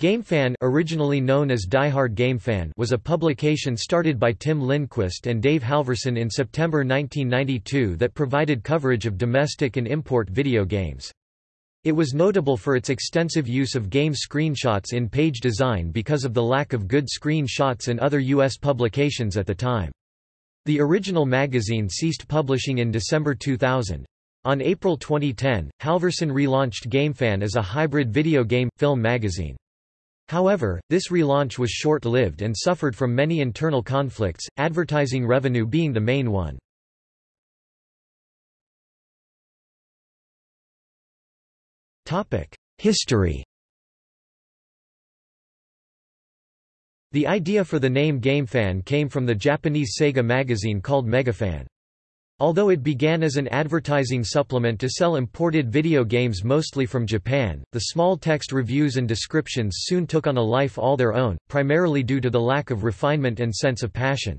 GameFan originally known as Diehard GameFan was a publication started by Tim Lindquist and Dave Halverson in September 1992 that provided coverage of domestic and import video games. It was notable for its extensive use of game screenshots in page design because of the lack of good screenshots in other U.S. publications at the time. The original magazine ceased publishing in December 2000. On April 2010, Halverson relaunched GameFan as a hybrid video game, film magazine. However, this relaunch was short-lived and suffered from many internal conflicts, advertising revenue being the main one. History The idea for the name GameFan came from the Japanese Sega magazine called Megafan. Although it began as an advertising supplement to sell imported video games mostly from Japan, the small text reviews and descriptions soon took on a life all their own, primarily due to the lack of refinement and sense of passion.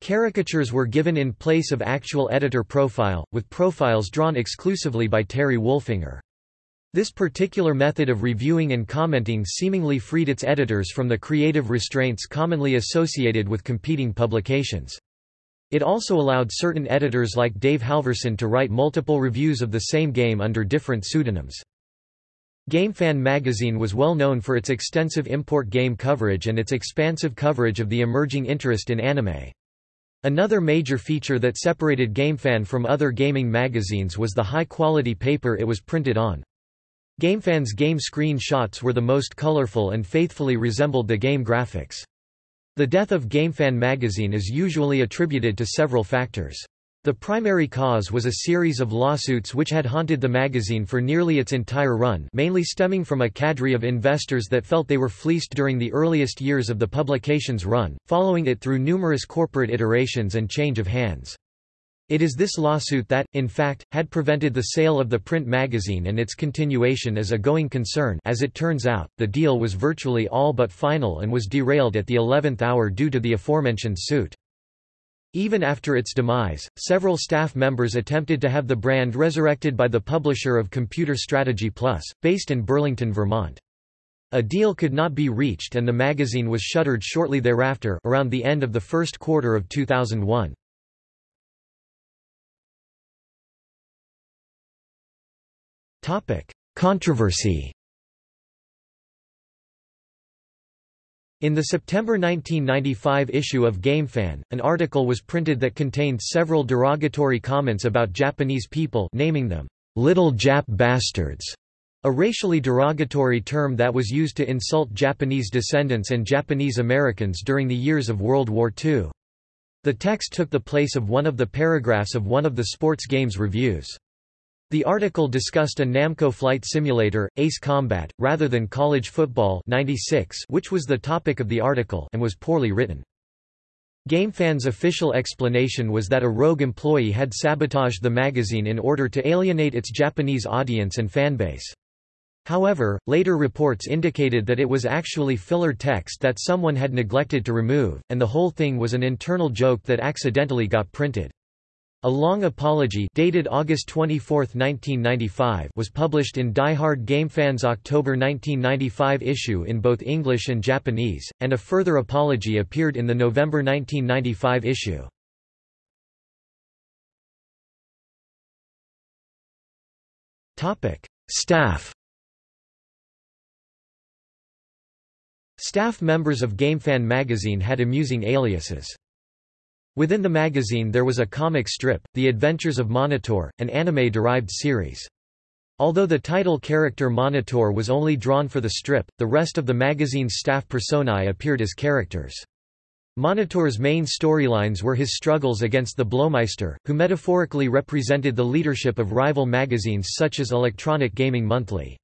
Caricatures were given in place of actual editor profile, with profiles drawn exclusively by Terry Wolfinger. This particular method of reviewing and commenting seemingly freed its editors from the creative restraints commonly associated with competing publications. It also allowed certain editors like Dave Halverson to write multiple reviews of the same game under different pseudonyms. GameFan magazine was well known for its extensive import game coverage and its expansive coverage of the emerging interest in anime. Another major feature that separated GameFan from other gaming magazines was the high-quality paper it was printed on. GameFan's game screen shots were the most colorful and faithfully resembled the game graphics. The death of GameFan magazine is usually attributed to several factors. The primary cause was a series of lawsuits which had haunted the magazine for nearly its entire run mainly stemming from a cadre of investors that felt they were fleeced during the earliest years of the publication's run, following it through numerous corporate iterations and change of hands. It is this lawsuit that, in fact, had prevented the sale of the print magazine and its continuation as a going concern as it turns out, the deal was virtually all but final and was derailed at the 11th hour due to the aforementioned suit. Even after its demise, several staff members attempted to have the brand resurrected by the publisher of Computer Strategy Plus, based in Burlington, Vermont. A deal could not be reached and the magazine was shuttered shortly thereafter around the end of the first quarter of 2001. Controversy In the September 1995 issue of GameFan, an article was printed that contained several derogatory comments about Japanese people naming them, "'Little Jap Bastards' a racially derogatory term that was used to insult Japanese descendants and Japanese Americans during the years of World War II. The text took the place of one of the paragraphs of one of the sports games reviews. The article discussed a Namco flight simulator, Ace Combat, rather than college football 96, which was the topic of the article and was poorly written. GameFan's official explanation was that a rogue employee had sabotaged the magazine in order to alienate its Japanese audience and fanbase. However, later reports indicated that it was actually filler text that someone had neglected to remove, and the whole thing was an internal joke that accidentally got printed. A long apology dated August 24, 1995 was published in Die Hard GameFan's October 1995 issue in both English and Japanese, and a further apology appeared in the November 1995 issue. Staff Staff members of GameFan magazine had amusing aliases. Within the magazine there was a comic strip, The Adventures of Monitor, an anime-derived series. Although the title character Monitor was only drawn for the strip, the rest of the magazine's staff personae appeared as characters. Monitor's main storylines were his struggles against the Blowmeister, who metaphorically represented the leadership of rival magazines such as Electronic Gaming Monthly.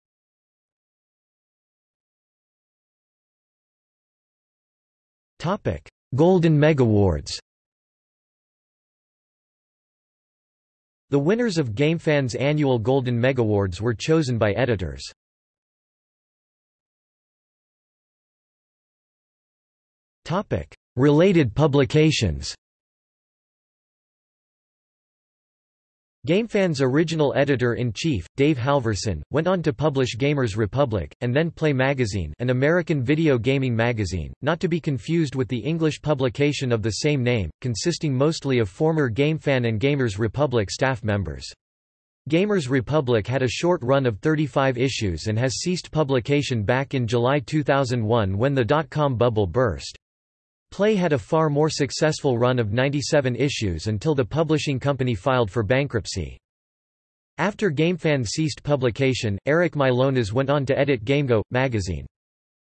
Golden Megawards The winners of GameFan's annual Golden Megawards were chosen by editors. Related publications GameFan's original editor-in-chief, Dave Halverson, went on to publish Gamers Republic, and then Play Magazine an American video gaming magazine, not to be confused with the English publication of the same name, consisting mostly of former GameFan and Gamers Republic staff members. Gamers Republic had a short run of 35 issues and has ceased publication back in July 2001 when the dot-com bubble burst. Play had a far more successful run of 97 issues until the publishing company filed for bankruptcy. After GameFan ceased publication, Eric Mylonas went on to edit GameGo magazine.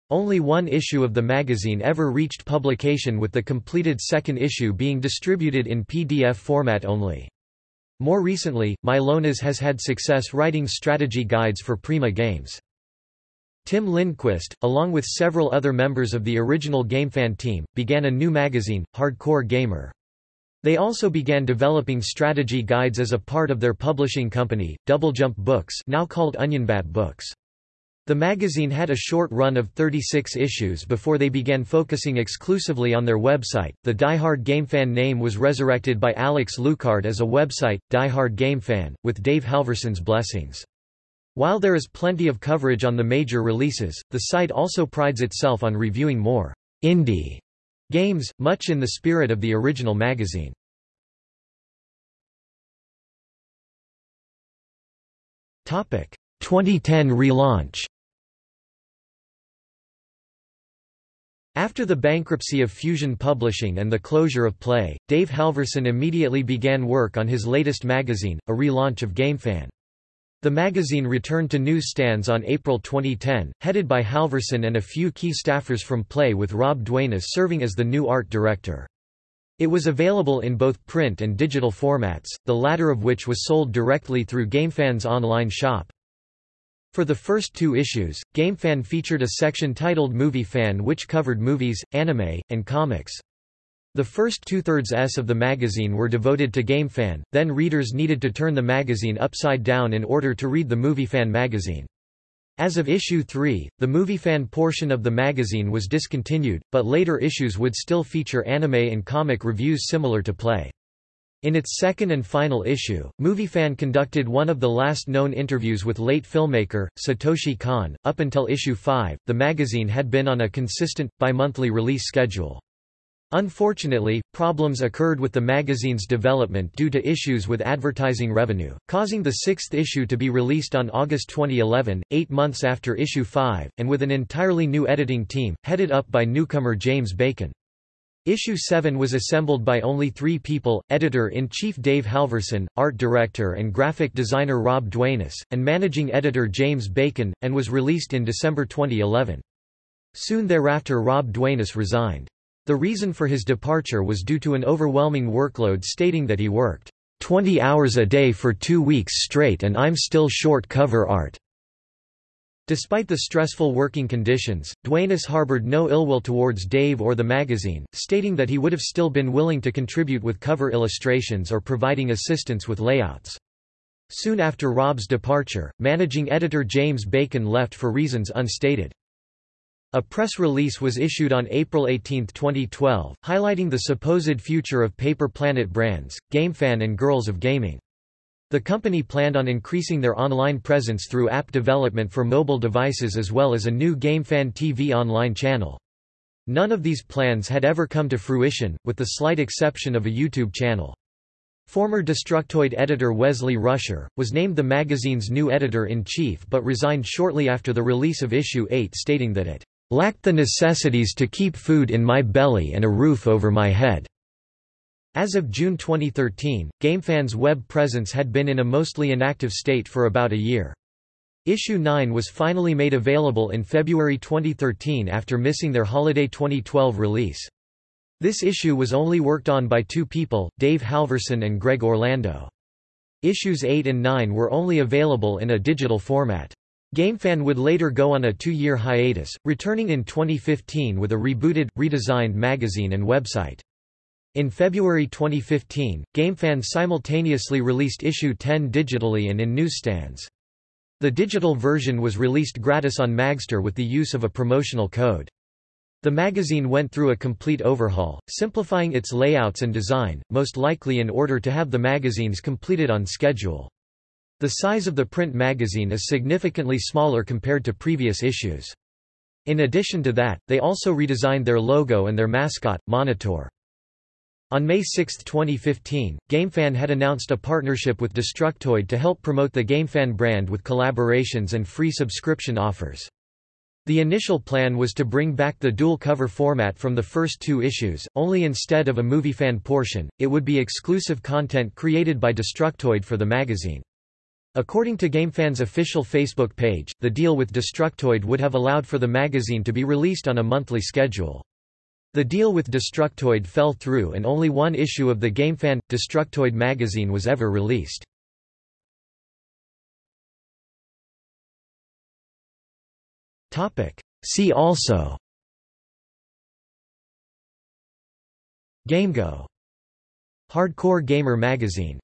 Only one issue of the magazine ever reached publication with the completed second issue being distributed in PDF format only. More recently, Mylonas has had success writing strategy guides for Prima Games. Tim Lindquist, along with several other members of the original GameFan team, began a new magazine, Hardcore Gamer. They also began developing strategy guides as a part of their publishing company, Doublejump Books now called Onionbat Books. The magazine had a short run of 36 issues before they began focusing exclusively on their website. The Die-Hard GameFan name was resurrected by Alex Lucard as a website, Die-Hard GameFan, with Dave Halverson's blessings. While there is plenty of coverage on the major releases, the site also prides itself on reviewing more indie games, much in the spirit of the original magazine. Topic: 2010 relaunch. After the bankruptcy of Fusion Publishing and the closure of Play, Dave Halverson immediately began work on his latest magazine, a relaunch of GameFan. The magazine returned to newsstands on April 2010, headed by Halverson and a few key staffers from Play with Rob Duenas serving as the new art director. It was available in both print and digital formats, the latter of which was sold directly through GameFan's online shop. For the first two issues, GameFan featured a section titled Movie Fan which covered movies, anime, and comics. The first two-thirds S of the magazine were devoted to GameFan, then readers needed to turn the magazine upside down in order to read the MovieFan magazine. As of issue 3, the MovieFan portion of the magazine was discontinued, but later issues would still feature anime and comic reviews similar to Play. In its second and final issue, MovieFan conducted one of the last known interviews with late filmmaker, Satoshi Kon. Up until issue 5, the magazine had been on a consistent, bi-monthly release schedule. Unfortunately, problems occurred with the magazine's development due to issues with advertising revenue, causing the sixth issue to be released on August 2011, eight months after issue 5, and with an entirely new editing team, headed up by newcomer James Bacon. Issue 7 was assembled by only three people, editor-in-chief Dave Halverson, art director and graphic designer Rob Duenas, and managing editor James Bacon, and was released in December 2011. Soon thereafter Rob Duenas resigned. The reason for his departure was due to an overwhelming workload stating that he worked 20 hours a day for two weeks straight and I'm still short cover art. Despite the stressful working conditions, Duenas harbored no ill will towards Dave or the magazine, stating that he would have still been willing to contribute with cover illustrations or providing assistance with layouts. Soon after Rob's departure, managing editor James Bacon left for reasons unstated. A press release was issued on April 18, 2012, highlighting the supposed future of Paper Planet brands, GameFan and Girls of Gaming. The company planned on increasing their online presence through app development for mobile devices as well as a new GameFan TV online channel. None of these plans had ever come to fruition, with the slight exception of a YouTube channel. Former Destructoid editor Wesley Ruscher, was named the magazine's new editor-in-chief but resigned shortly after the release of issue 8 stating that it lacked the necessities to keep food in my belly and a roof over my head. As of June 2013, GameFan's web presence had been in a mostly inactive state for about a year. Issue 9 was finally made available in February 2013 after missing their holiday 2012 release. This issue was only worked on by two people, Dave Halverson and Greg Orlando. Issues 8 and 9 were only available in a digital format. GameFan would later go on a two-year hiatus, returning in 2015 with a rebooted, redesigned magazine and website. In February 2015, GameFan simultaneously released issue 10 digitally and in newsstands. The digital version was released gratis on Magzter with the use of a promotional code. The magazine went through a complete overhaul, simplifying its layouts and design, most likely in order to have the magazines completed on schedule. The size of the print magazine is significantly smaller compared to previous issues. In addition to that, they also redesigned their logo and their mascot, Monitor. On May 6, 2015, GameFan had announced a partnership with Destructoid to help promote the GameFan brand with collaborations and free subscription offers. The initial plan was to bring back the dual cover format from the first two issues, only instead of a movie fan portion, it would be exclusive content created by Destructoid for the magazine. According to GameFan's official Facebook page, the deal with Destructoid would have allowed for the magazine to be released on a monthly schedule. The deal with Destructoid fell through and only one issue of the GameFan – Destructoid magazine was ever released. See also GameGo Hardcore Gamer magazine